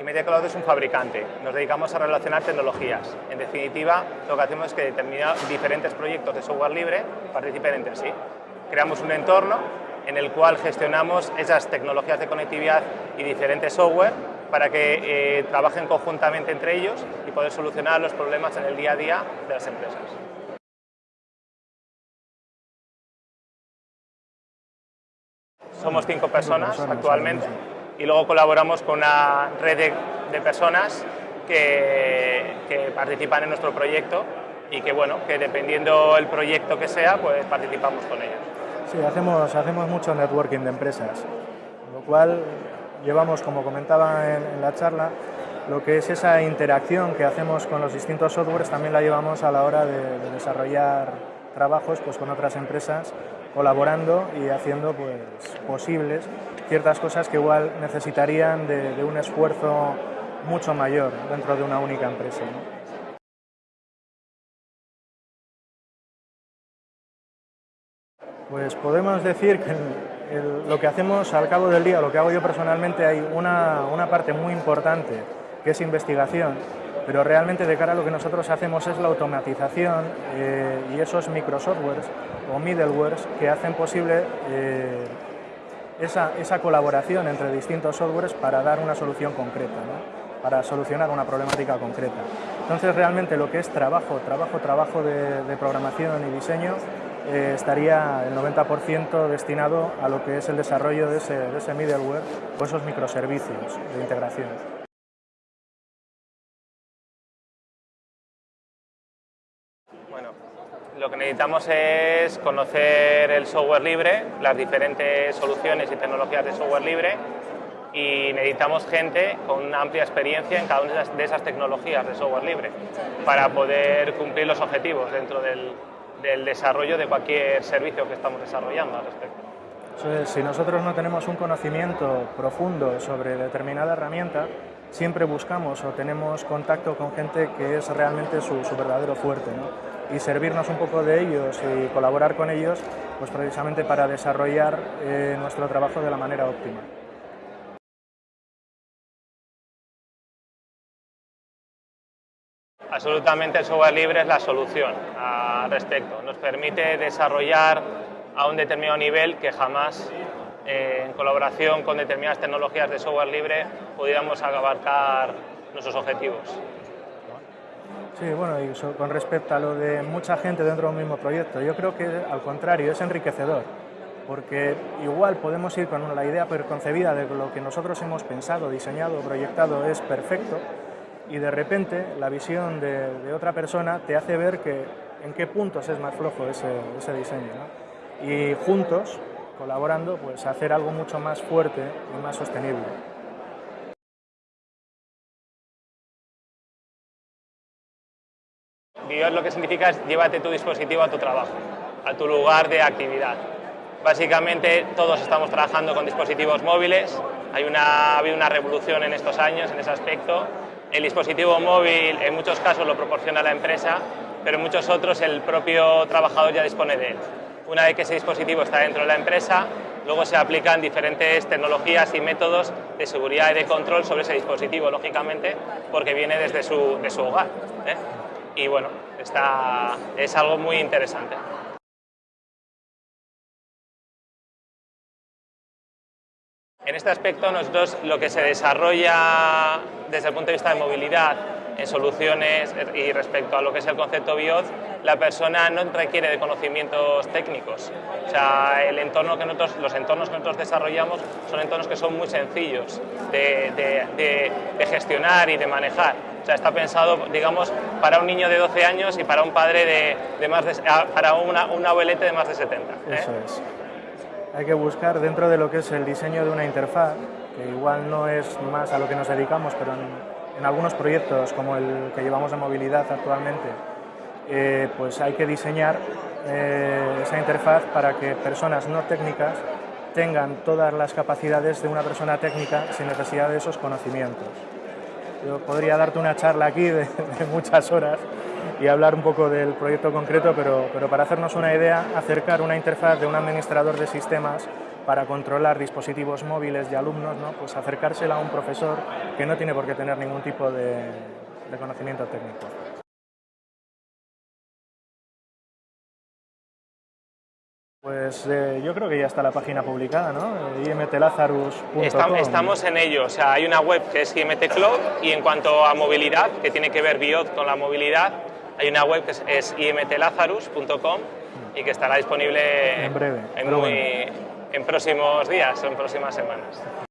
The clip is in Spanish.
y Media Cloud es un fabricante. Nos dedicamos a relacionar tecnologías. En definitiva, lo que hacemos es que determinados diferentes proyectos de software libre participen entre sí. Creamos un entorno en el cual gestionamos esas tecnologías de conectividad y diferentes software para que eh, trabajen conjuntamente entre ellos y poder solucionar los problemas en el día a día de las empresas. Somos cinco personas actualmente y luego colaboramos con una red de, personas que, participan en nuestro proyecto y que, bueno, que dependiendo el proyecto que sea, pues participamos con ellos. Sí, hacemos, hacemos mucho networking de empresas, lo cual llevamos, como comentaba en, la charla, lo que es esa interacción que hacemos con los distintos softwares también la llevamos a la hora de, desarrollar trabajos pues, con otras empresas, colaborando y haciendo pues, posibles ciertas cosas que igual necesitarían de, un esfuerzo mucho mayor dentro de una única empresa. Pues podemos decir que lo que hacemos al cabo del día, lo que hago yo personalmente, hay una, parte muy importante que es investigación, pero realmente de cara a lo que nosotros hacemos es la automatización eh, y esos microsoftwares o middlewares que hacen posible eh, esa, esa, colaboración entre distintos softwares para dar una solución concreta, para solucionar una problemática concreta. Entonces realmente lo que es trabajo, trabajo, trabajo de programación y diseño eh, estaría el 90% destinado a lo que es el desarrollo de ese, de ese middleware o esos microservicios de integración. Bueno, lo que necesitamos es conocer el software libre, las diferentes soluciones y tecnologías de software libre y necesitamos gente con una amplia experiencia en cada una de esas tecnologías de software libre para poder cumplir los objetivos dentro del, desarrollo de cualquier servicio que estamos desarrollando al respecto. si nosotros no tenemos un conocimiento profundo sobre determinada herramienta, siempre buscamos o tenemos contacto con gente que es realmente su, verdadero fuerte y servirnos un poco de ellos y colaborar con ellos pues precisamente para desarrollar eh, nuestro trabajo de la manera óptima. Absolutamente el software libre es la solución al respecto. Nos permite desarrollar a un determinado nivel que jamás eh, en colaboración con determinadas tecnologías de software libre pudiéramos abarcar nuestros objetivos. Sí, bueno, y con respecto a lo de mucha gente dentro de un mismo proyecto, yo creo que al contrario, es enriquecedor, porque igual podemos ir con la idea preconcebida de que lo que nosotros hemos pensado, diseñado, proyectado es perfecto, y de repente la visión de, otra persona te hace ver que en qué puntos es más flojo ese, ese diseño. Y juntos, colaborando, pues hacer algo mucho más fuerte y más sostenible. BIOS lo que significa es llévate tu dispositivo a tu trabajo, a tu lugar de actividad. Básicamente todos estamos trabajando con dispositivos móviles, hay una, ha habido una revolución en estos años en ese aspecto el dispositivo móvil en muchos casos lo proporciona la empresa, pero en muchos otros el propio trabajador ya dispone de él. Una vez que ese dispositivo está dentro de la empresa, luego se aplican diferentes tecnologías y métodos de seguridad y de control sobre ese dispositivo, lógicamente, porque viene desde su, de su hogar. ¿eh? Y bueno, está, es algo muy interesante. En este aspecto nosotros lo que se desarrolla desde el punto de vista de movilidad en soluciones y respecto a lo que es el concepto BIOD, la persona no requiere de conocimientos técnicos. O sea, el entorno que nosotros, los entornos que nosotros desarrollamos son entornos que son muy sencillos de, gestionar y de manejar. O sea, está pensado, digamos, para un niño de 12 años y para un padre de, más de, para una, un abuelete de más de 70. ¿eh? Eso es hay que buscar dentro de lo que es el diseño de una interfaz, que igual no es más a lo que nos dedicamos, pero algunos proyectos como el que llevamos de movilidad actualmente, eh, pues hay que diseñar eh, esa interfaz para que personas no técnicas tengan todas las capacidades de una persona técnica sin necesidad de esos conocimientos. Yo podría darte una charla aquí de, muchas horas y hablar un poco del proyecto concreto, pero, pero para hacernos una idea, acercar una interfaz de un administrador de sistemas para controlar dispositivos móviles de alumnos, ¿no? pues acercársela a un profesor que no tiene por qué tener ningún tipo de, de conocimiento técnico. Pues eh, yo creo que ya está la página publicada, ¿no? imtlazarus.com. Estamos en ello, o sea, hay una web que es IMT Cloud y en cuanto a movilidad, que tiene que ver BIOT con la movilidad, hay una web que es, imtlazarus.com y que estará disponible en breve, en, en próximos días o en próximas semanas.